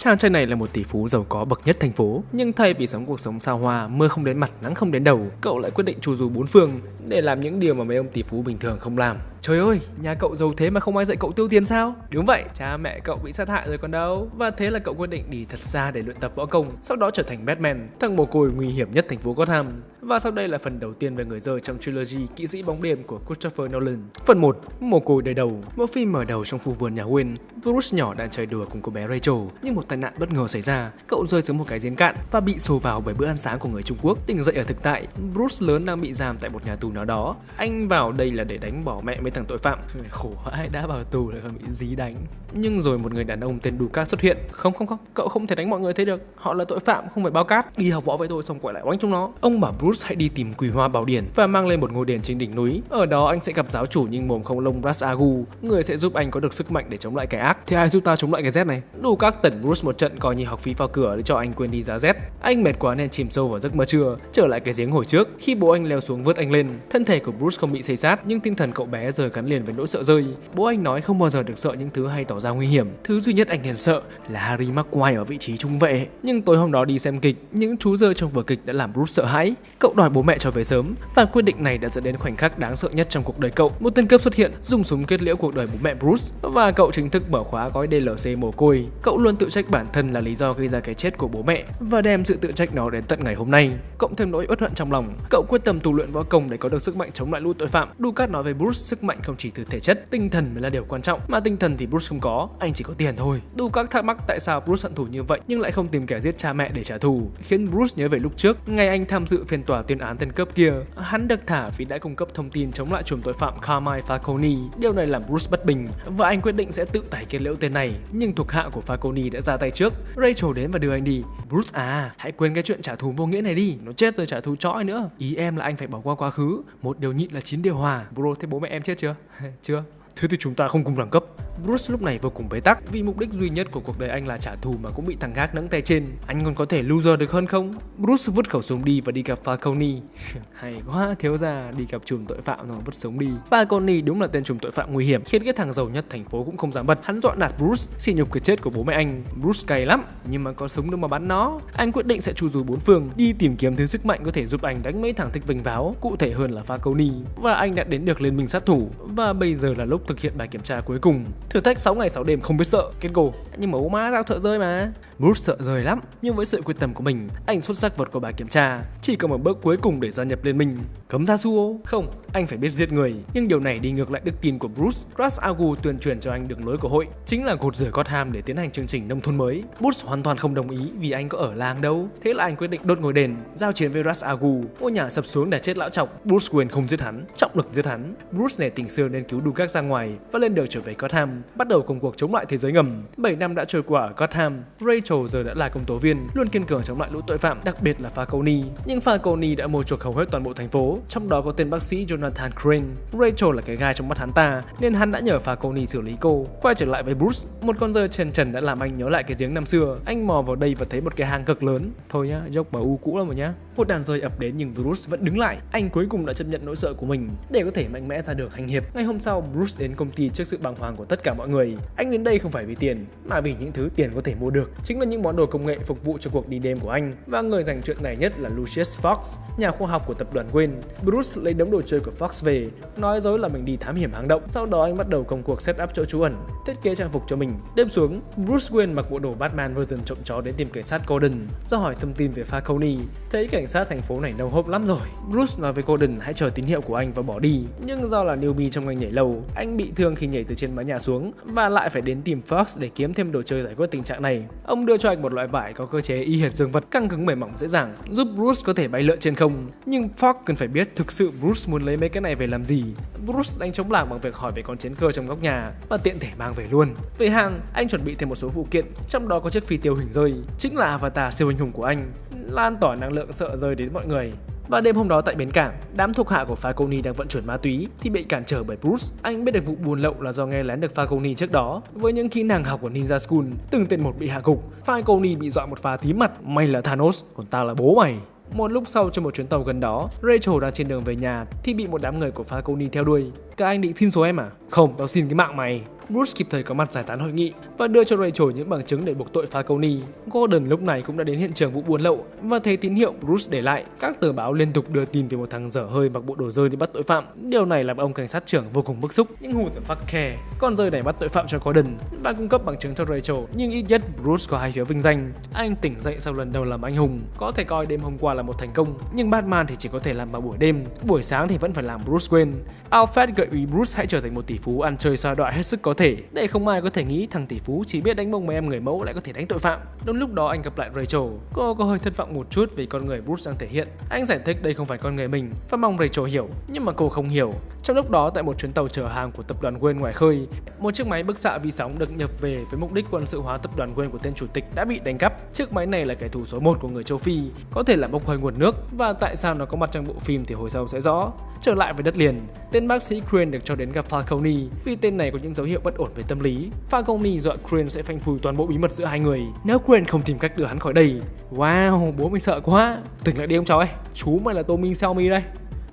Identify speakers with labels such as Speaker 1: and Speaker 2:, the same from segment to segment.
Speaker 1: Chàng trai này là một tỷ phú giàu có bậc nhất thành phố, nhưng thay vì sống cuộc sống sao hoa, mưa không đến mặt, nắng không đến đầu, cậu lại quyết định chu du bốn phương để làm những điều mà mấy ông tỷ phú bình thường không làm. Trời ơi, nhà cậu giàu thế mà không ai dạy cậu tiêu tiền sao? Đúng vậy, cha mẹ cậu bị sát hại rồi còn đâu. Và thế là cậu quyết định đi thật xa để luyện tập võ công, sau đó trở thành Batman, thằng mồ côi nguy hiểm nhất thành phố Gotham. Và sau đây là phần đầu tiên về người rơi trong trilogy Kỵ sĩ bóng đêm của Christopher Nolan. Phần 1, mồ côi đời đầu. Bộ phim mở đầu trong khu vườn nhà Wayne. Bruce nhỏ đang chơi đùa cùng cô bé Rachel, nhưng một tai nạn bất ngờ xảy ra. Cậu rơi xuống một cái giếng cạn và bị xô vào bởi bữa ăn sáng của người Trung Quốc. Tỉnh dậy ở thực tại, Bruce lớn đang bị giam tại một nhà tù nào đó. Anh vào đây là để đánh bỏ mẹ mấy thằng tội phạm. Khổ ai đã vào tù lại còn bị dí đánh. Nhưng rồi một người đàn ông tên Lucas xuất hiện. Không không không, cậu không thể đánh mọi người thế được. Họ là tội phạm, không phải bao cát. Đi học võ với tôi xong quay lại oánh chúng nó. Ông bảo Bruce hãy đi tìm quỳ hoa bảo điển và mang lên một ngôi đền trên đỉnh núi. Ở đó anh sẽ gặp giáo chủ nhưng mồm không lông Ras Agu, người sẽ giúp anh có được sức mạnh để chống lại kẻ ác. Thì ai giúp ta chống lại cái Z này? Đủ các tẩn Bruce một trận coi như học phí vào cửa để cho anh quên đi giá rét. Anh mệt quá nên chìm sâu vào giấc mơ trưa, trở lại cái giếng hồi trước. Khi bố anh leo xuống vớt anh lên, thân thể của Bruce không bị xây sát nhưng tinh thần cậu bé giờ gắn liền với nỗi sợ rơi. Bố anh nói không bao giờ được sợ những thứ hay tỏ ra nguy hiểm. Thứ duy nhất anh liền sợ là Harry Maguire ở vị trí trung vệ. Nhưng tối hôm đó đi xem kịch, những chú rơi trong vở kịch đã làm Bruce sợ hãi. Cậu đòi bố mẹ cho về sớm và quyết định này đã dẫn đến khoảnh khắc đáng sợ nhất trong cuộc đời cậu. Một tên cướp xuất hiện, dùng súng kết liễu cuộc đời bố mẹ Bruce và cậu chính thức mở khóa gói DLC mồ côi. Cậu luôn tự trách bản thân là lý do gây ra cái chết của bố mẹ và đem sự tự trách nó đến tận ngày hôm nay. Cộng thêm nỗi uất hận trong lòng, cậu quyết tâm tu luyện võ công để có được sức mạnh chống lại lũ tội phạm. Ducat nói với Bruce sức mạnh không chỉ từ thể chất, tinh thần mới là điều quan trọng, mà tinh thần thì Bruce không có, anh chỉ có tiền thôi. Ducat thắc mắc tại sao Bruce hận thù như vậy nhưng lại không tìm kẻ giết cha mẹ để trả thù, khiến Bruce nhớ về lúc trước, ngày anh tham dự phiên tòa tuyên án tên cướp kia. Hắn được thả vì đã cung cấp thông tin chống lại chùm tội phạm Carmine Falcone. Điều này làm Bruce bất bình và anh quyết định sẽ tự tải kết liễu tên này. Nhưng thuộc hạ của Falcone đã ra tay trước. Rachel đến và đưa anh đi. Bruce à, hãy quên cái chuyện trả thù vô nghĩa này đi. Nó chết rồi trả thù chói nữa. Ý em là anh phải bỏ qua quá khứ. Một điều nhịn là chín điều hòa. Bro, thế bố mẹ em chết chưa? chưa. Thế thì chúng ta không cùng đẳng cấp. Bruce lúc này vô cùng bế tắc vì mục đích duy nhất của cuộc đời anh là trả thù mà cũng bị thằng gác nẫng tay trên. Anh còn có thể loser được hơn không? Bruce vứt khẩu súng đi và đi gặp Falcone. Hay quá, thiếu gia đi gặp chùm tội phạm rồi vứt súng đi. Falcone đúng là tên chùm tội phạm nguy hiểm khiến cái thằng giàu nhất thành phố cũng không dám bật. Hắn dọa nạt Bruce, xỉ nhục cái chết của bố mẹ anh. Bruce cay lắm, nhưng mà có súng đâu mà bắn nó. Anh quyết định sẽ chu du bốn phương, đi tìm kiếm thứ sức mạnh có thể giúp anh đánh mấy thằng thích vinh váo, cụ thể hơn là Falcone. Và anh đã đến được liên minh sát thủ và bây giờ là lúc thực hiện bài kiểm tra cuối cùng. Thử thách 6 ngày 6 đêm không biết sợ, kết gồ. Nhưng mà má giao thợ rơi mà. Bruce sợ rời lắm, nhưng với sự quyết tâm của mình, anh xuất sắc vượt qua bài kiểm tra. Chỉ còn một bước cuối cùng để gia nhập liên minh. Cấm ra Suo? Không, anh phải biết giết người. Nhưng điều này đi ngược lại đức tin của Bruce. Ras Agu tuyên truyền cho anh đường lối của hội, chính là gột rửa Gotham để tiến hành chương trình nông thôn mới. Bruce hoàn toàn không đồng ý vì anh có ở làng đâu. Thế là anh quyết định đốt ngôi đền, giao chiến với Ras Agu. Ngôi nhà sập xuống để chết lão chọc. Bruce Wayne không giết hắn, trọng lực giết hắn. Bruce nể tình xưa nên cứu Dukas ra ngoài và lên đường trở về Gotham, bắt đầu công cuộc chống lại thế giới ngầm. 7 năm đã trôi qua ở Gotham, Rachel giờ đã là công tố viên, luôn kiên cường chống lại lũ tội phạm, đặc biệt là Falcone. Nhưng Falcone đã mua chuộc hầu hết toàn bộ thành phố, trong đó có tên bác sĩ Jonathan Crane. Rachel là cái gai trong mắt hắn ta, nên hắn đã nhờ Falcone xử lý cô. Quay trở lại với Bruce, một con rơi trần trần đã làm anh nhớ lại cái giếng năm xưa. Anh mò vào đây và thấy một cái hang cực lớn. Thôi nhá, dốc bà u cũ lắm rồi nhá. Một đàn rơi ập đến nhưng Bruce vẫn đứng lại. Anh cuối cùng đã chấp nhận nỗi sợ của mình để có thể mạnh mẽ ra được hành hiệp. Ngày hôm sau, Bruce đến công ty trước sự bàng hoàng của tất cả mọi người. Anh đến đây không phải vì tiền, mà vì những thứ tiền có thể mua được. Chính là những món đồ công nghệ phục vụ cho cuộc đi đêm của anh. Và người dành chuyện này nhất là Lucius Fox, nhà khoa học của tập đoàn Wayne. Bruce lấy đống đồ chơi của Fox về, nói dối là mình đi thám hiểm hang động. Sau đó anh bắt đầu công cuộc set up chỗ trú ẩn, thiết kế trang phục cho mình. Đêm xuống, Bruce Wayne mặc bộ đồ Batman version trộm chó đến tìm cảnh sát Gordon. Do hỏi thông tin về Falcone, thấy cảnh sát thành phố này nâu hốp lắm rồi. Bruce nói với Gordon hãy chờ tín hiệu của anh và bỏ đi. Nhưng do là newbie trong ngành nhảy lầu, anh bị thương khi nhảy từ trên mái nhà xuống và lại phải đến tìm Fox để kiếm thêm thêm đồ chơi giải quyết tình trạng này. Ông đưa cho anh một loại vải có cơ chế y hệt dương vật căng cứng mềm mỏng dễ dàng, giúp Bruce có thể bay lượn trên không. Nhưng Fox cần phải biết thực sự Bruce muốn lấy mấy cái này về làm gì. Bruce đánh chống làng bằng việc hỏi về con chiến cơ trong góc nhà và tiện thể mang về luôn. Về hàng, anh chuẩn bị thêm một số phụ kiện, trong đó có chiếc phi tiêu hình rơi, chính là avatar siêu anh hùng của anh, lan tỏa năng lượng sợ rơi đến mọi người. Và đêm hôm đó tại bến cảng, đám thuộc hạ của Falcone đang vận chuyển ma túy thì bị cản trở bởi Bruce. Anh biết được vụ buôn lậu là do nghe lén được Falcone trước đó. Với những kỹ năng học của Ninja School, từng tên một bị hạ gục, Falcone bị dọa một pha tím mặt. May là Thanos, còn tao là bố mày. Một lúc sau trên một chuyến tàu gần đó, Rachel đang trên đường về nhà thì bị một đám người của Falcone theo đuôi. Các anh định xin số em à? Không, tao xin cái mạng mày. Bruce kịp thời có mặt giải tán hội nghị và đưa cho Rachel những bằng chứng để buộc tội Falcone. Gordon lúc này cũng đã đến hiện trường vụ buôn lậu và thấy tín hiệu Bruce để lại. Các tờ báo liên tục đưa tin về một thằng dở hơi mặc bộ đồ rơi đi bắt tội phạm. Điều này làm ông cảnh sát trưởng vô cùng bức xúc. Nhưng who the fuck care? Con rơi này bắt tội phạm cho Gordon và cung cấp bằng chứng cho Rachel. Nhưng ít nhất Bruce có hai phiếu vinh danh. Anh tỉnh dậy sau lần đầu làm anh hùng, có thể coi đêm hôm qua là một thành công. Nhưng Batman thì chỉ có thể làm vào buổi đêm, buổi sáng thì vẫn phải làm Bruce Wayne. Alfred gợi ý Bruce hãy trở thành một tỷ phú ăn chơi xa đọa hết sức có thể để không ai có thể nghĩ thằng tỷ phú chỉ biết đánh bông mấy em người mẫu lại có thể đánh tội phạm. Đúng lúc đó anh gặp lại Rachel. Cô có hơi thất vọng một chút vì con người Bruce đang thể hiện. Anh giải thích đây không phải con người mình và mong Rachel hiểu, nhưng mà cô không hiểu. Trong lúc đó tại một chuyến tàu chở hàng của tập đoàn Wayne ngoài khơi, một chiếc máy bức xạ vi sóng được nhập về với mục đích quân sự hóa tập đoàn Wayne của tên chủ tịch đã bị đánh cắp. Chiếc máy này là kẻ thù số 1 của người châu Phi, có thể là bốc hơi nguồn nước và tại sao nó có mặt trong bộ phim thì hồi sau sẽ rõ. Trở lại với đất liền, tên bác sĩ Crane được cho đến gặp Falcone vì tên này có những dấu hiệu bất ổn về tâm lý. Falcone dọa Crane sẽ phanh phui toàn bộ bí mật giữa hai người nếu Crane không tìm cách đưa hắn khỏi đây. Wow, bố mình sợ quá. Tỉnh lại đi ông cháu ơi, chú mày là Tommy Xiaomi đây.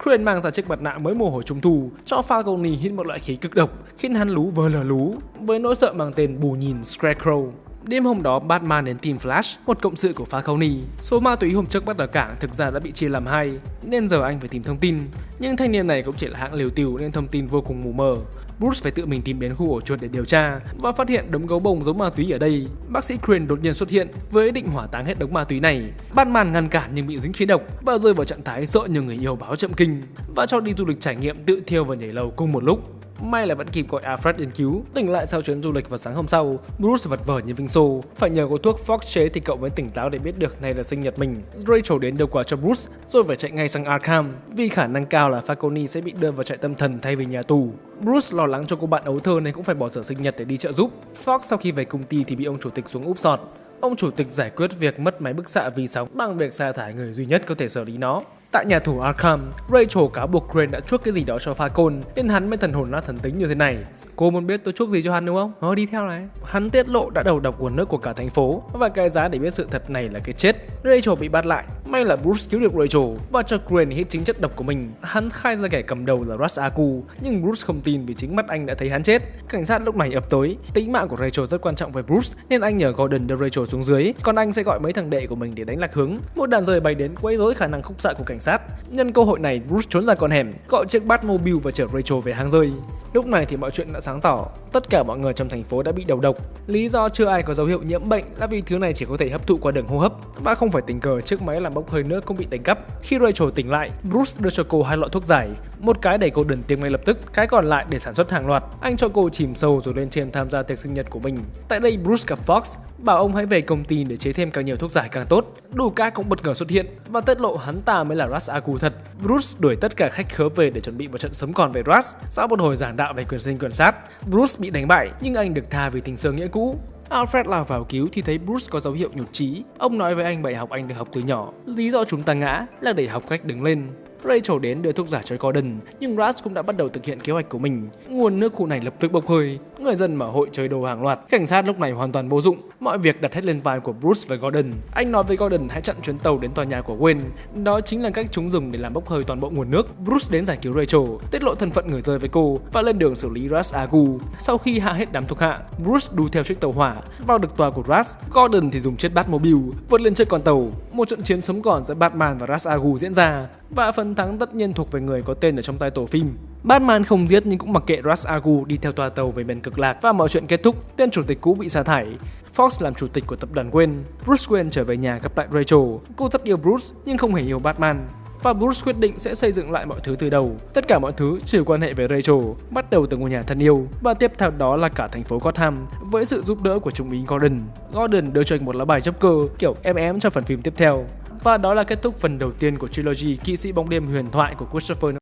Speaker 1: Crane mang ra chiếc mặt nạ mới mùa hồi trung thu cho Falcone hít một loại khí cực độc khiến hắn lú vờ lờ lú với nỗi sợ mang tên bù nhìn Scarecrow. Đêm hôm đó, Batman đến tìm Flash, một cộng sự của Falcone. Số ma túy hôm trước bắt ở cảng thực ra đã bị chia làm hai, nên giờ anh phải tìm thông tin. Nhưng thanh niên này cũng chỉ là hạng liều tiều nên thông tin vô cùng mù mờ. Bruce phải tự mình tìm đến khu ổ chuột để điều tra và phát hiện đống gấu bông giống ma túy ở đây. Bác sĩ Crane đột nhiên xuất hiện với ý định hỏa táng hết đống ma túy này. Batman ngăn cản nhưng bị dính khí độc và rơi vào trạng thái sợ như người yêu báo chậm kinh và cho đi du lịch trải nghiệm tự thiêu và nhảy lầu cùng một lúc. May là vẫn kịp gọi Alfred đến cứu. Tỉnh lại sau chuyến du lịch vào sáng hôm sau, Bruce vật vờ như vinh xô. Phải nhờ có thuốc Fox chế thì cậu mới tỉnh táo để biết được này là sinh nhật mình. Rachel đến đưa quà cho Bruce, rồi phải chạy ngay sang Arkham vì khả năng cao là Falcone sẽ bị đưa vào trại tâm thần thay vì nhà tù. Bruce lo lắng cho cô bạn ấu thơ nên cũng phải bỏ giờ sinh nhật để đi trợ giúp. Fox sau khi về công ty thì bị ông chủ tịch xuống úp sọt. Ông chủ tịch giải quyết việc mất máy bức xạ vì sóng bằng việc sa thải người duy nhất có thể xử lý nó. Tại nhà tù Arkham, Rachel cáo buộc Crane đã chuốc cái gì đó cho Falcon nên hắn mới thần hồn nát thần tính như thế này. Cô muốn biết tôi chuốc gì cho hắn đúng không? Ờ đi theo này. Hắn tiết lộ đã đầu độc nguồn nước của cả thành phố và cái giá để biết sự thật này là cái chết. Rachel bị bắt lại. May là Bruce cứu được Rachel và cho Crane hít chính chất độc của mình. Hắn khai ra kẻ cầm đầu là Ra's Aku, nhưng Bruce không tin vì chính mắt anh đã thấy hắn chết. Cảnh sát lúc này ập tới. Tính mạng của Rachel rất quan trọng với Bruce nên anh nhờ Gordon đưa Rachel xuống dưới, còn anh sẽ gọi mấy thằng đệ của mình để đánh lạc hướng. Một đàn rời bay đến quấy rối khả năng khúc xạ của cảnh sát. Nhân cơ hội này, Bruce trốn ra con hẻm, gọi chiếc Batmobile và chở Rachel về hang rơi. Lúc này thì mọi chuyện đã sáng tỏ, tất cả mọi người trong thành phố đã bị đầu độc. Lý do chưa ai có dấu hiệu nhiễm bệnh là vì thứ này chỉ có thể hấp thụ qua đường hô hấp và không phải tình cờ chiếc máy làm bốc hơi nước cũng bị đánh cắp. Khi Rachel tỉnh lại, Bruce đưa cho cô hai loại thuốc giải, một cái để cô đần tiếng ngay lập tức, cái còn lại để sản xuất hàng loạt. Anh cho cô chìm sâu rồi lên trên tham gia tiệc sinh nhật của mình. Tại đây Bruce gặp Fox, bảo ông hãy về công ty để chế thêm càng nhiều thuốc giải càng tốt. Đủ ca cũng bất ngờ xuất hiện và tiết lộ hắn ta mới là Ra's Aku thật. Bruce đuổi tất cả khách khứa về để chuẩn bị một trận sống còn về Ra's. Sau một hồi giảng đạo về quyền sinh quyền sát, Bruce bị đánh bại nhưng anh được tha vì tình xưa nghĩa cũ. Alfred lao vào cứu thì thấy Bruce có dấu hiệu nhụt chí. Ông nói với anh bài học anh được học từ nhỏ. Lý do chúng ta ngã là để học cách đứng lên. Rachel đến đưa thuốc giả cho Gordon, nhưng Ras cũng đã bắt đầu thực hiện kế hoạch của mình. Nguồn nước khu này lập tức bốc hơi, người dân mở hội chơi đồ hàng loạt. Cảnh sát lúc này hoàn toàn vô dụng, mọi việc đặt hết lên vai của Bruce và Gordon. Anh nói với Gordon hãy chặn chuyến tàu đến tòa nhà của Wayne. Đó chính là cách chúng dùng để làm bốc hơi toàn bộ nguồn nước. Bruce đến giải cứu Rachel, tiết lộ thân phận người rơi với cô và lên đường xử lý Ras Agu. Sau khi hạ hết đám thuộc hạ, Bruce đu theo chiếc tàu hỏa vào được tòa của Ras. Gordon thì dùng chiếc Batmobile vượt lên chiếc con tàu. Một trận chiến sống còn giữa Batman và Ras Agu diễn ra và phần thắng tất nhiên thuộc về người có tên ở trong tay tổ phim. Batman không giết nhưng cũng mặc kệ Ra's Agu đi theo tòa tàu về miền cực lạc và mọi chuyện kết thúc, tên chủ tịch cũ bị sa thải. Fox làm chủ tịch của tập đoàn Wayne. Bruce Wayne trở về nhà gặp lại Rachel. Cô rất yêu Bruce nhưng không hề yêu Batman. Và Bruce quyết định sẽ xây dựng lại mọi thứ từ đầu. Tất cả mọi thứ trừ quan hệ với Rachel, bắt đầu từ ngôi nhà thân yêu và tiếp theo đó là cả thành phố Gotham với sự giúp đỡ của trung úy Gordon. Gordon đưa cho anh một lá bài chấp cơ kiểu em ém cho phần phim tiếp theo. Và đó là kết thúc phần đầu tiên của trilogy Kỵ sĩ bóng đêm huyền thoại của Christopher